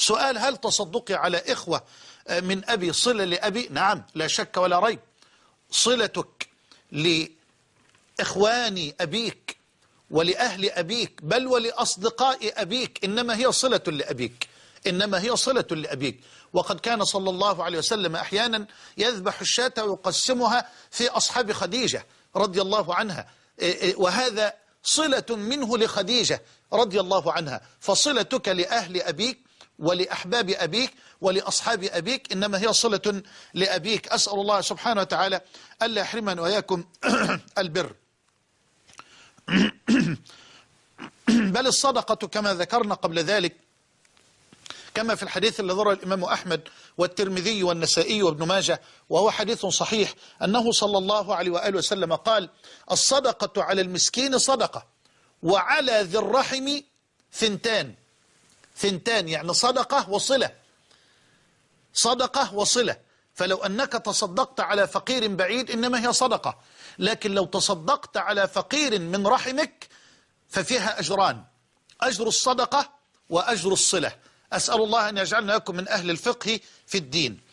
سؤال هل تصدقي على إخوة من أبي صلة لأبي؟ نعم لا شك ولا ريب. صلتك لإخوان أبيك ولأهل أبيك بل ولأصدقاء أبيك إنما هي صلة لأبيك. إنما هي صلة لأبيك. وقد كان صلى الله عليه وسلم أحيانا يذبح الشاة ويقسمها في أصحاب خديجة رضي الله عنها. وهذا صلة منه لخديجة رضي الله عنها. فصلتك لأهل أبيك ولأحباب أبيك ولأصحاب أبيك إنما هي صلة لأبيك. أسأل الله سبحانه وتعالى ألا يحرمنا وإياكم البر. بل الصدقة كما ذكرنا قبل ذلك كما في الحديث الذي رواه الإمام أحمد والترمذي والنسائي وابن ماجه وهو حديث صحيح أنه صلى الله عليه وآله وسلم قال الصدقة على المسكين صدقة وعلى ذي الرحم ثنتان. ثنتان يعني صدقة وصلة. صدقة وصلة. فلو أنك تصدقت على فقير بعيد إنما هي صدقة. لكن لو تصدقت على فقير من رحمك ففيها أجران. أجر الصدقة وأجر الصلة. أسأل الله أن يجعلنا لكم من أهل الفقه في الدين.